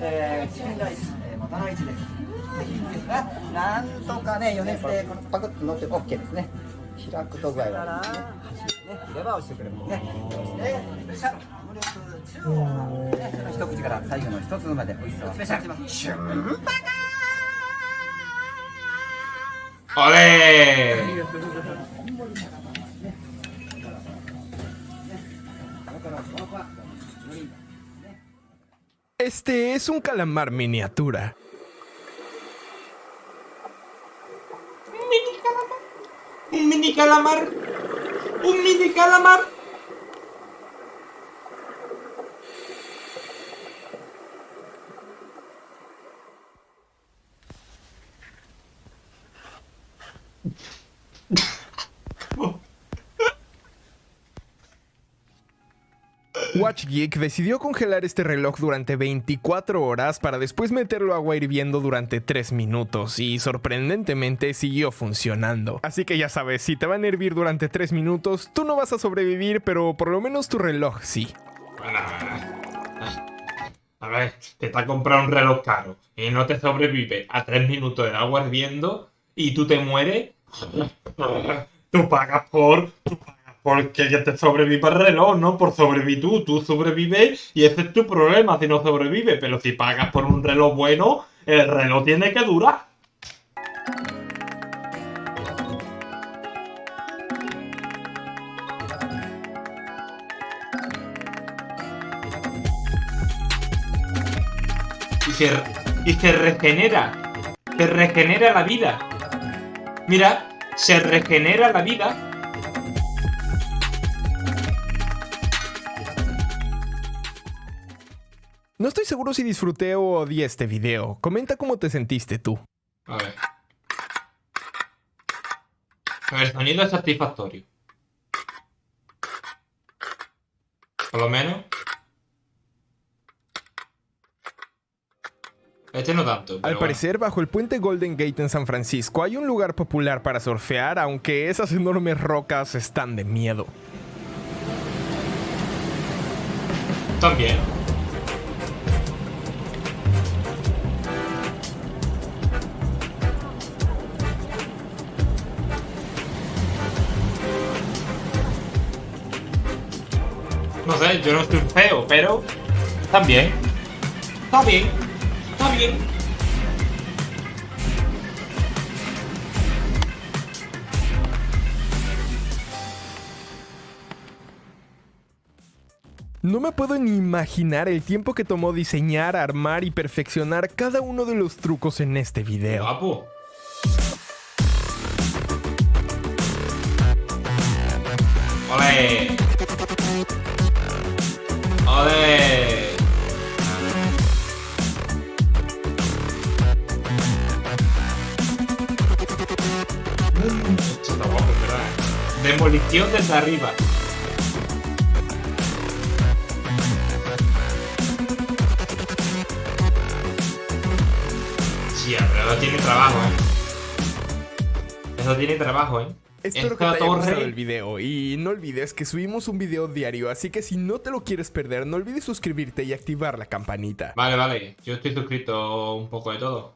えー、チキンライス、えー、元の位置です。なんとかね、余熱でパクッと乗って OK ですね。開くと具合はですね、ね、レバーをしてくれるもんね。そして、スペシャル、無力中央ね、一口から最後の一つまで美味しさをスペシャルします。シュンパ ¡Ole! Este es un calamar miniatura. Un mini calamar. Un mini calamar. Watch Geek decidió congelar este reloj durante 24 horas para después meterlo agua hirviendo durante 3 minutos y sorprendentemente siguió funcionando. Así que ya sabes, si te van a hervir durante 3 minutos, tú no vas a sobrevivir, pero por lo menos tu reloj sí. Bueno, a ver, te está comprando un reloj caro y no te sobrevive a 3 minutos de agua hirviendo y tú te mueres. Tú pagas por. Porque que te sobreviva el reloj, ¿no? Por sobrevivir tú. Tú sobrevives y ese es tu problema si no sobrevives. Pero si pagas por un reloj bueno, el reloj tiene que durar. Y se, y se regenera. Se regenera la vida. Mira, se regenera la vida. No estoy seguro si disfruté o odié este video. Comenta cómo te sentiste tú. A ver. Ver, sonido es satisfactorio. Por lo menos. Este no tanto. Al bueno. parecer, bajo el puente Golden Gate en San Francisco hay un lugar popular para surfear, aunque esas enormes rocas están de miedo. También. No sé, yo no estoy feo, pero también. Está bien. Está bien. No me puedo ni imaginar el tiempo que tomó diseñar, armar y perfeccionar cada uno de los trucos en este video. Guapo. ¡Ole! Demolición desde arriba. Sí, pero eso tiene trabajo, ¿eh? Eso tiene trabajo, ¿eh? Espero que te haya gustado el video y no olvides que subimos un video diario, así que si no te lo quieres perder, no olvides suscribirte y activar la campanita. Vale, vale. Yo estoy suscrito un poco de todo.